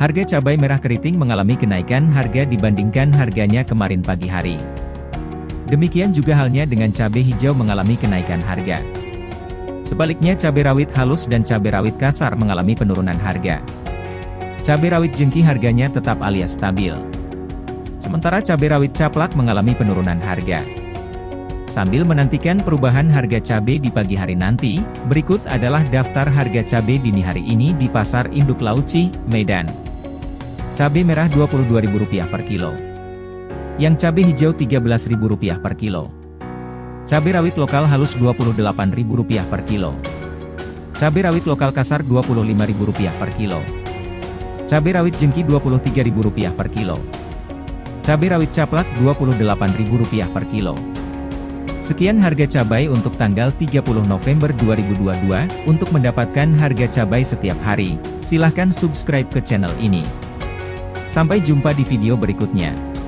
Harga cabai merah keriting mengalami kenaikan harga dibandingkan harganya kemarin pagi hari. Demikian juga halnya dengan cabai hijau mengalami kenaikan harga. Sebaliknya cabai rawit halus dan cabai rawit kasar mengalami penurunan harga. Cabai rawit jengki harganya tetap alias stabil. Sementara cabai rawit caplak mengalami penurunan harga. Sambil menantikan perubahan harga cabai di pagi hari nanti, berikut adalah daftar harga cabai dini hari ini di Pasar Induk Lauci, Medan. Cabai merah Rp22.000 per kilo. Yang cabai hijau Rp13.000 per kilo. Cabai rawit lokal halus Rp28.000 per kilo. Cabai rawit lokal kasar Rp25.000 per kilo. Cabai rawit jengki Rp23.000 per kilo. Cabai rawit caplak Rp28.000 per kilo. Sekian harga cabai untuk tanggal 30 November 2022. Untuk mendapatkan harga cabai setiap hari, silahkan subscribe ke channel ini. Sampai jumpa di video berikutnya.